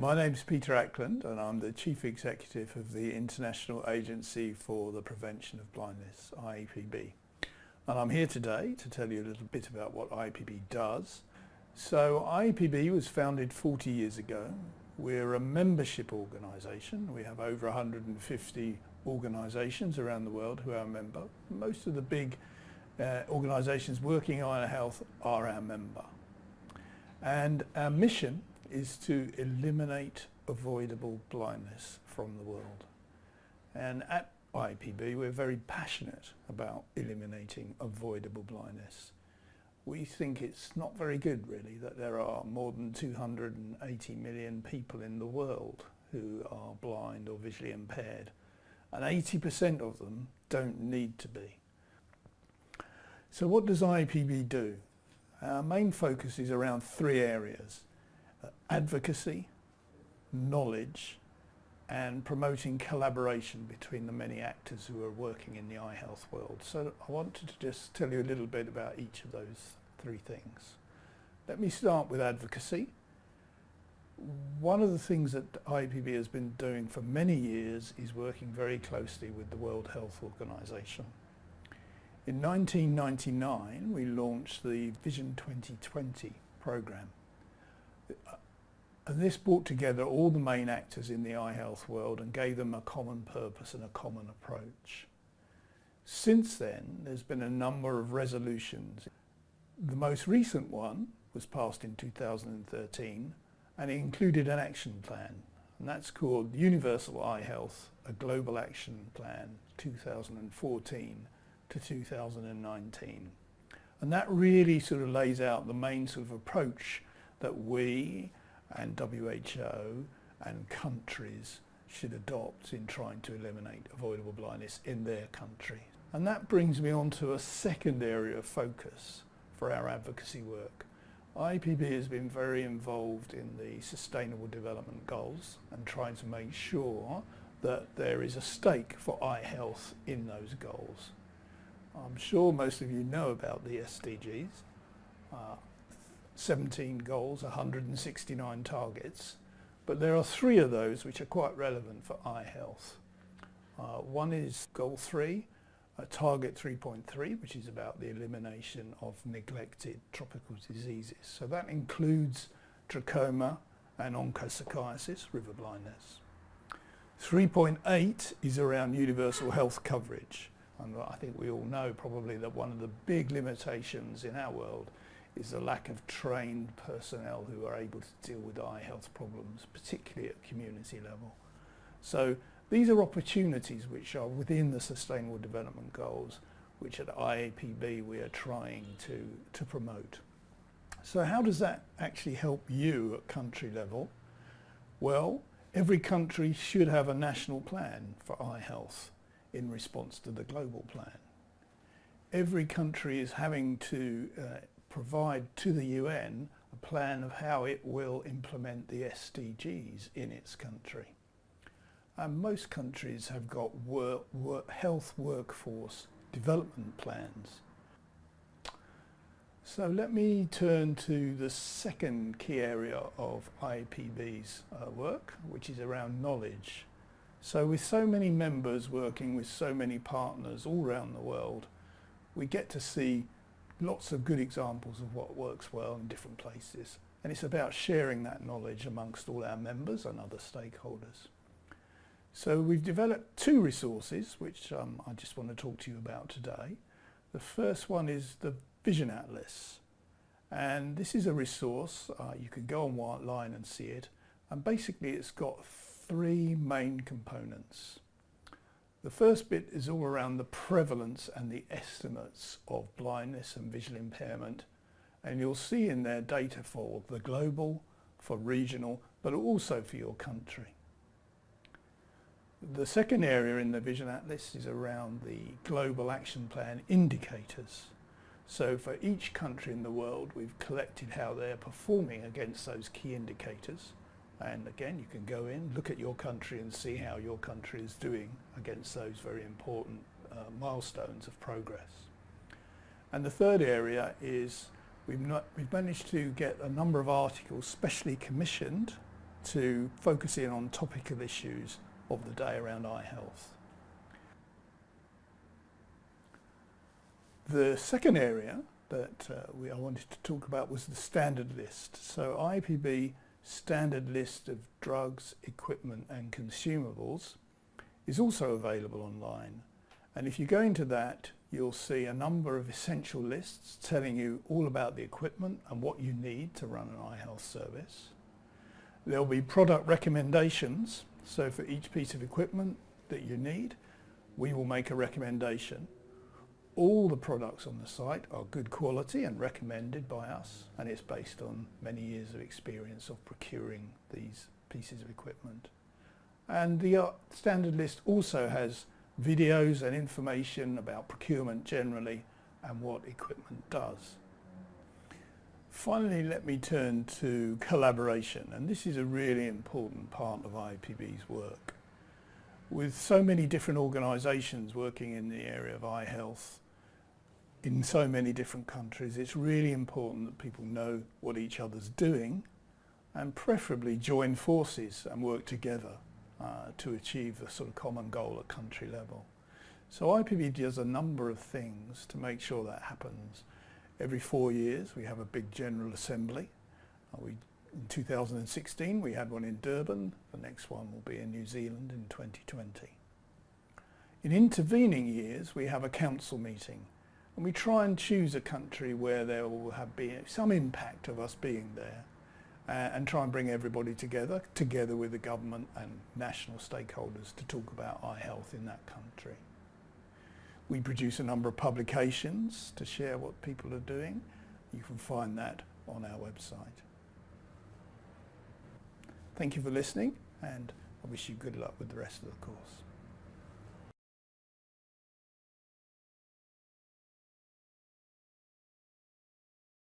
My name is Peter Ackland and I'm the Chief Executive of the International Agency for the Prevention of Blindness, IAPB. And I'm here today to tell you a little bit about what IAPB does. So IAPB was founded 40 years ago. We're a membership organisation. We have over 150 organisations around the world who are a member. Most of the big uh, organisations working on health are our member. And our mission is to eliminate avoidable blindness from the world. And at IPB we're very passionate about eliminating avoidable blindness. We think it's not very good really that there are more than 280 million people in the world who are blind or visually impaired and 80% of them don't need to be. So what does IPB do? Our main focus is around three areas. Advocacy, knowledge and promoting collaboration between the many actors who are working in the eye health world. So I wanted to just tell you a little bit about each of those three things. Let me start with advocacy. One of the things that IAPB has been doing for many years is working very closely with the World Health Organization. In 1999 we launched the Vision 2020 program and this brought together all the main actors in the eye health world and gave them a common purpose and a common approach. Since then there's been a number of resolutions. The most recent one was passed in 2013 and it included an action plan and that's called Universal Eye Health, a Global Action Plan 2014 to 2019. And that really sort of lays out the main sort of approach that we and WHO and countries should adopt in trying to eliminate avoidable blindness in their country. And that brings me on to a second area of focus for our advocacy work. IPB has been very involved in the Sustainable Development Goals and trying to make sure that there is a stake for eye health in those goals. I'm sure most of you know about the SDGs. Uh, 17 goals, 169 targets, but there are three of those which are quite relevant for eye health. Uh, one is goal three, uh, target 3.3, which is about the elimination of neglected tropical diseases. So that includes trachoma and onchocerciasis, river blindness. 3.8 is around universal health coverage. And I think we all know probably that one of the big limitations in our world is the lack of trained personnel who are able to deal with eye health problems, particularly at community level. So these are opportunities which are within the Sustainable Development Goals, which at IAPB we are trying to, to promote. So how does that actually help you at country level? Well, every country should have a national plan for eye health in response to the global plan. Every country is having to uh, provide to the UN a plan of how it will implement the SDGs in its country. And most countries have got work, work, health workforce development plans. So let me turn to the second key area of IAPB's uh, work, which is around knowledge. So with so many members working with so many partners all around the world, we get to see lots of good examples of what works well in different places. And it's about sharing that knowledge amongst all our members and other stakeholders. So we've developed two resources which um, I just want to talk to you about today. The first one is the Vision Atlas. And this is a resource, uh, you can go online and see it. And basically it's got three main components. The first bit is all around the prevalence and the estimates of blindness and visual impairment and you'll see in there data for the global, for regional, but also for your country. The second area in the Vision Atlas is around the Global Action Plan indicators. So for each country in the world we've collected how they're performing against those key indicators and again, you can go in, look at your country and see how your country is doing against those very important uh, milestones of progress. And the third area is we've, not, we've managed to get a number of articles specially commissioned to focus in on topical issues of the day around eye health. The second area that uh, we, I wanted to talk about was the standard list. So IAPB standard list of drugs, equipment and consumables is also available online. And if you go into that, you'll see a number of essential lists telling you all about the equipment and what you need to run an eye health service. There'll be product recommendations. So for each piece of equipment that you need, we will make a recommendation all the products on the site are good quality and recommended by us and it's based on many years of experience of procuring these pieces of equipment. And the uh, standard list also has videos and information about procurement generally and what equipment does. Finally, let me turn to collaboration and this is a really important part of IPB's work. With so many different organisations working in the area of eye health, in so many different countries, it's really important that people know what each other's doing and preferably join forces and work together uh, to achieve a sort of common goal at country level. So IAPB does a number of things to make sure that happens. Every four years we have a big General Assembly. Uh, we, in 2016 we had one in Durban, the next one will be in New Zealand in 2020. In intervening years we have a council meeting and we try and choose a country where there will have been some impact of us being there uh, and try and bring everybody together, together with the government and national stakeholders to talk about eye health in that country. We produce a number of publications to share what people are doing. You can find that on our website. Thank you for listening and I wish you good luck with the rest of the course.